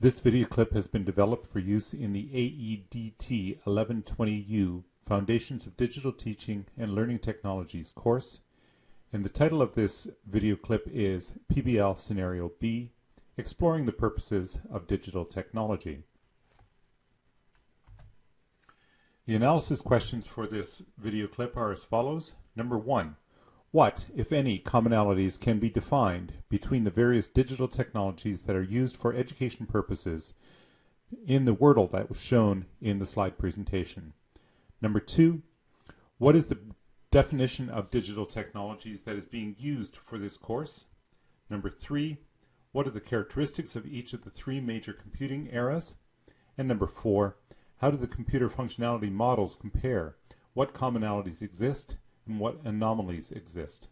This video clip has been developed for use in the AEDT 1120U Foundations of Digital Teaching and Learning Technologies course. And the title of this video clip is PBL Scenario B, Exploring the Purposes of Digital Technology. The analysis questions for this video clip are as follows. Number one, what, if any, commonalities can be defined between the various digital technologies that are used for education purposes in the Wordle that was shown in the slide presentation? Number two, what is the definition of digital technologies that is being used for this course? Number three, what are the characteristics of each of the three major computing eras? And number four, how do the computer functionality models compare? What commonalities exist and what anomalies exist.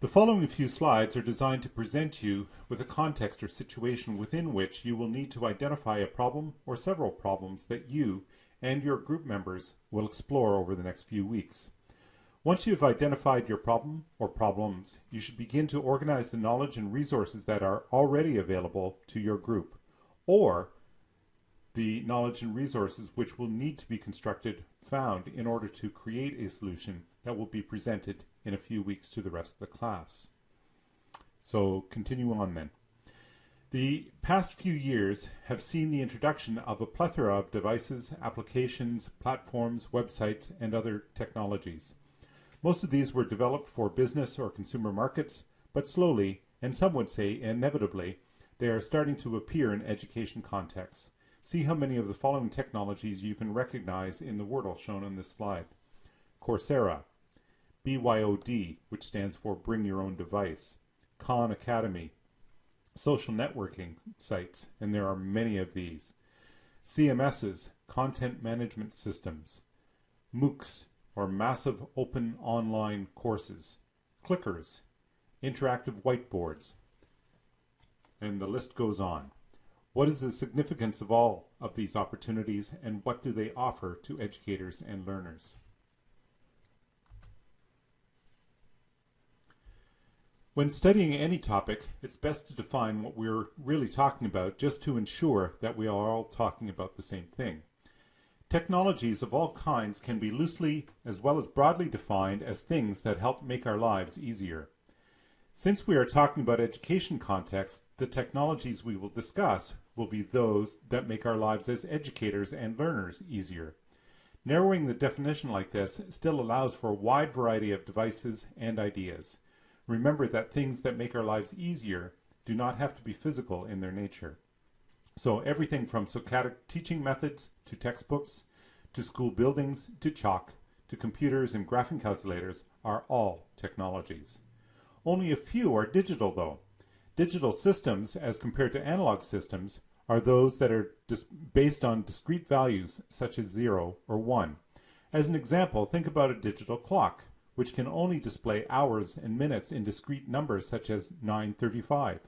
The following few slides are designed to present you with a context or situation within which you will need to identify a problem or several problems that you and your group members will explore over the next few weeks. Once you have identified your problem or problems, you should begin to organize the knowledge and resources that are already available to your group, or the knowledge and resources which will need to be constructed found in order to create a solution that will be presented in a few weeks to the rest of the class. So continue on then. The past few years have seen the introduction of a plethora of devices, applications, platforms, websites, and other technologies. Most of these were developed for business or consumer markets, but slowly, and some would say inevitably, they are starting to appear in education contexts. See how many of the following technologies you can recognize in the Wordle shown on this slide. Coursera, BYOD, which stands for Bring Your Own Device, Khan Academy, social networking sites, and there are many of these. CMSs, Content Management Systems, MOOCs, or Massive Open Online Courses, Clickers, Interactive Whiteboards, and the list goes on. What is the significance of all of these opportunities and what do they offer to educators and learners? When studying any topic, it's best to define what we're really talking about just to ensure that we are all talking about the same thing. Technologies of all kinds can be loosely as well as broadly defined as things that help make our lives easier. Since we are talking about education context, the technologies we will discuss will be those that make our lives as educators and learners easier. Narrowing the definition like this still allows for a wide variety of devices and ideas. Remember that things that make our lives easier do not have to be physical in their nature. So everything from Socratic teaching methods to textbooks, to school buildings, to chalk, to computers and graphing calculators are all technologies. Only a few are digital though. Digital systems, as compared to analog systems, are those that are based on discrete values such as 0 or 1. As an example, think about a digital clock, which can only display hours and minutes in discrete numbers such as 935.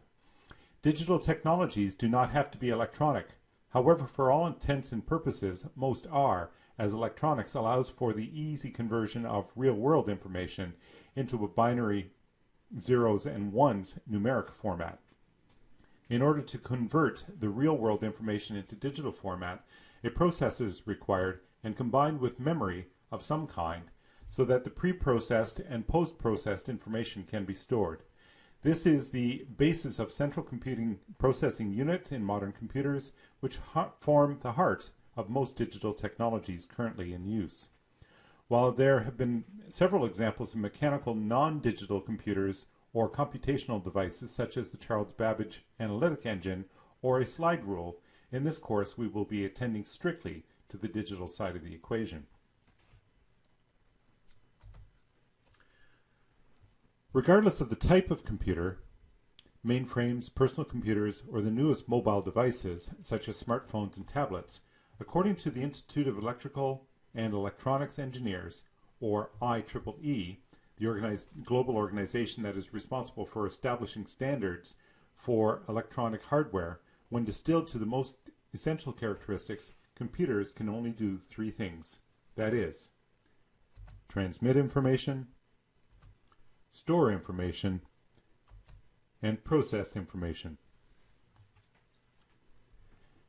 Digital technologies do not have to be electronic. However, for all intents and purposes, most are, as electronics allows for the easy conversion of real-world information into a binary zeros and ones numeric format. In order to convert the real-world information into digital format, a processor is required and combined with memory of some kind so that the pre-processed and post-processed information can be stored. This is the basis of central computing processing units in modern computers, which form the heart of most digital technologies currently in use. While there have been several examples of mechanical non-digital computers or computational devices such as the Charles Babbage Analytic Engine or a slide rule, in this course we will be attending strictly to the digital side of the equation. Regardless of the type of computer, mainframes, personal computers, or the newest mobile devices, such as smartphones and tablets, according to the Institute of Electrical and Electronics Engineers, or IEEE, the organized, global organization that is responsible for establishing standards for electronic hardware, when distilled to the most essential characteristics, computers can only do three things. That is, transmit information, store information, and process information.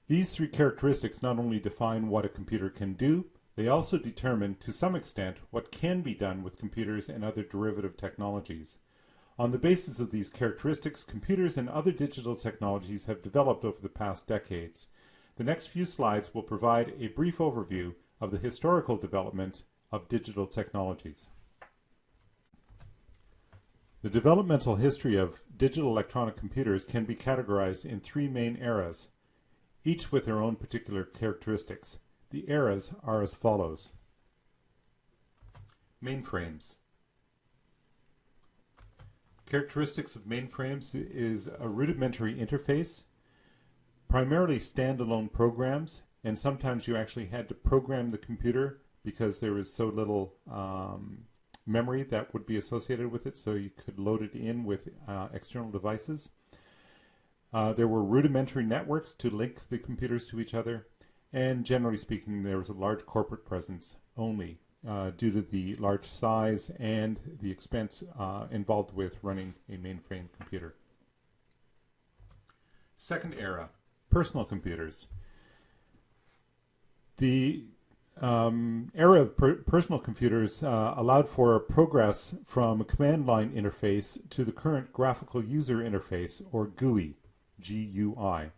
These three characteristics not only define what a computer can do, they also determine, to some extent, what can be done with computers and other derivative technologies. On the basis of these characteristics, computers and other digital technologies have developed over the past decades. The next few slides will provide a brief overview of the historical development of digital technologies. The developmental history of digital electronic computers can be categorized in three main eras, each with their own particular characteristics. The eras are as follows. Mainframes. Characteristics of mainframes is a rudimentary interface, primarily standalone programs, and sometimes you actually had to program the computer because there was so little um, memory that would be associated with it, so you could load it in with uh, external devices. Uh, there were rudimentary networks to link the computers to each other, and generally speaking, there was a large corporate presence only uh, due to the large size and the expense uh, involved with running a mainframe computer. Second era, personal computers. The um, era of per personal computers uh, allowed for progress from a command line interface to the current graphical user interface, or GUI, GUI.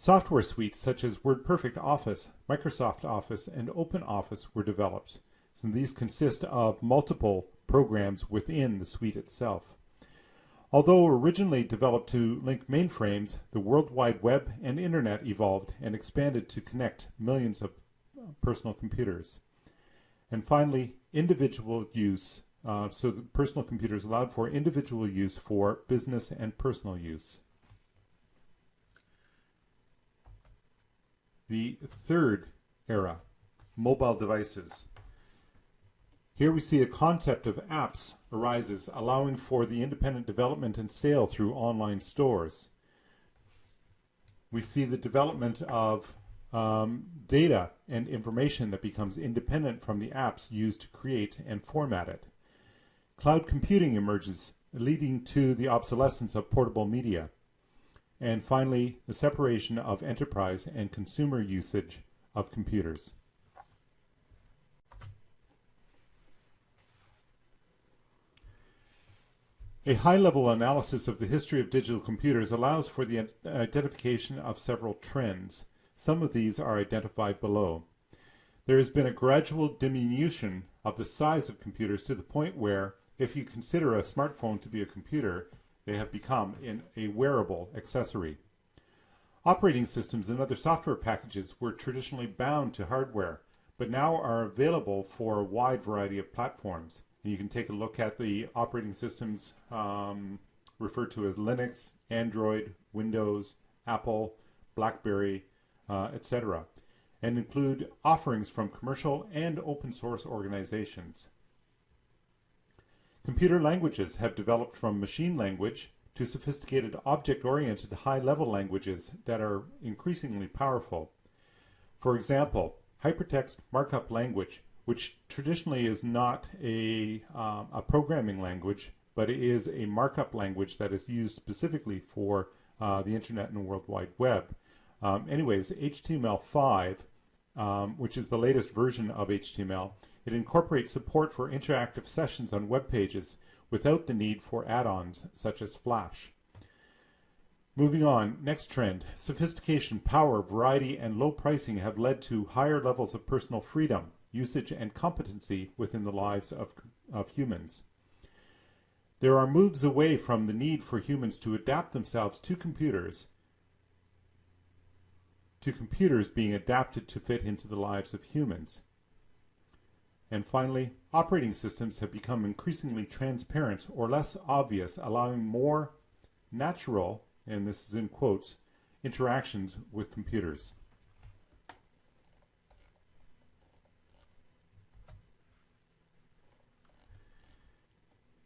Software suites such as WordPerfect Office, Microsoft Office, and OpenOffice were developed. So these consist of multiple programs within the suite itself. Although originally developed to link mainframes, the World Wide Web and Internet evolved and expanded to connect millions of personal computers. And finally, individual use. Uh, so the personal computers allowed for individual use for business and personal use. The third era, mobile devices. Here we see a concept of apps arises, allowing for the independent development and sale through online stores. We see the development of um, data and information that becomes independent from the apps used to create and format it. Cloud computing emerges, leading to the obsolescence of portable media. And finally, the separation of enterprise and consumer usage of computers. A high-level analysis of the history of digital computers allows for the identification of several trends. Some of these are identified below. There has been a gradual diminution of the size of computers to the point where, if you consider a smartphone to be a computer, they have become in a wearable accessory. Operating systems and other software packages were traditionally bound to hardware, but now are available for a wide variety of platforms. And you can take a look at the operating systems um, referred to as Linux, Android, Windows, Apple, BlackBerry, uh, etc., and include offerings from commercial and open source organizations. Computer languages have developed from machine language to sophisticated object-oriented high-level languages that are increasingly powerful. For example, hypertext markup language, which traditionally is not a, um, a programming language, but it is a markup language that is used specifically for uh, the internet and World Wide Web. Um, anyways, HTML5, um, which is the latest version of HTML, it incorporates support for interactive sessions on web pages without the need for add-ons such as Flash. Moving on, next trend. Sophistication, power, variety, and low pricing have led to higher levels of personal freedom, usage, and competency within the lives of, of humans. There are moves away from the need for humans to adapt themselves to computers to computers being adapted to fit into the lives of humans. And finally, operating systems have become increasingly transparent or less obvious, allowing more natural, and this is in quotes, interactions with computers.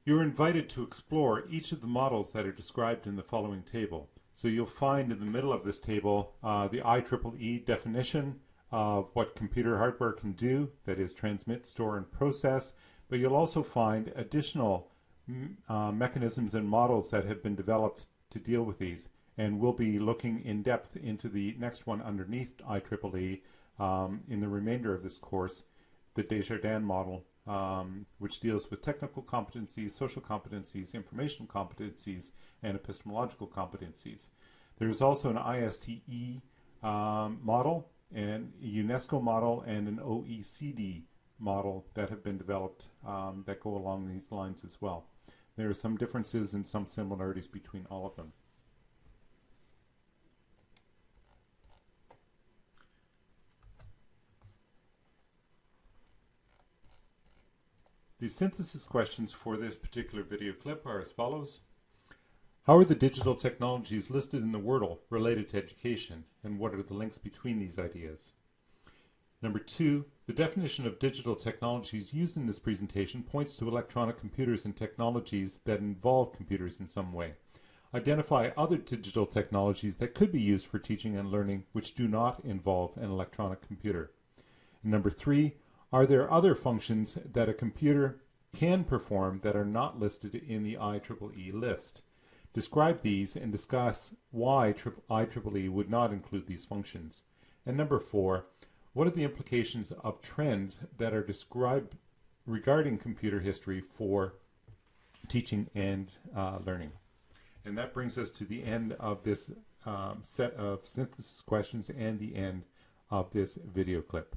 You're invited to explore each of the models that are described in the following table. So you'll find in the middle of this table uh, the IEEE definition of what computer hardware can do, that is transmit, store, and process, but you'll also find additional uh, mechanisms and models that have been developed to deal with these. And we'll be looking in depth into the next one underneath IEEE um, in the remainder of this course, the Desjardins model, um, which deals with technical competencies, social competencies, information competencies, and epistemological competencies. There's also an ISTE um, model, and a UNESCO model, and an OECD model that have been developed um, that go along these lines as well. There are some differences and some similarities between all of them. The synthesis questions for this particular video clip are as follows. How are the digital technologies listed in the Wordle related to education, and what are the links between these ideas? Number two, the definition of digital technologies used in this presentation points to electronic computers and technologies that involve computers in some way. Identify other digital technologies that could be used for teaching and learning which do not involve an electronic computer. And number three, are there other functions that a computer can perform that are not listed in the IEEE list? Describe these and discuss why IEEE would not include these functions. And number four, what are the implications of trends that are described regarding computer history for teaching and uh, learning? And that brings us to the end of this um, set of synthesis questions and the end of this video clip.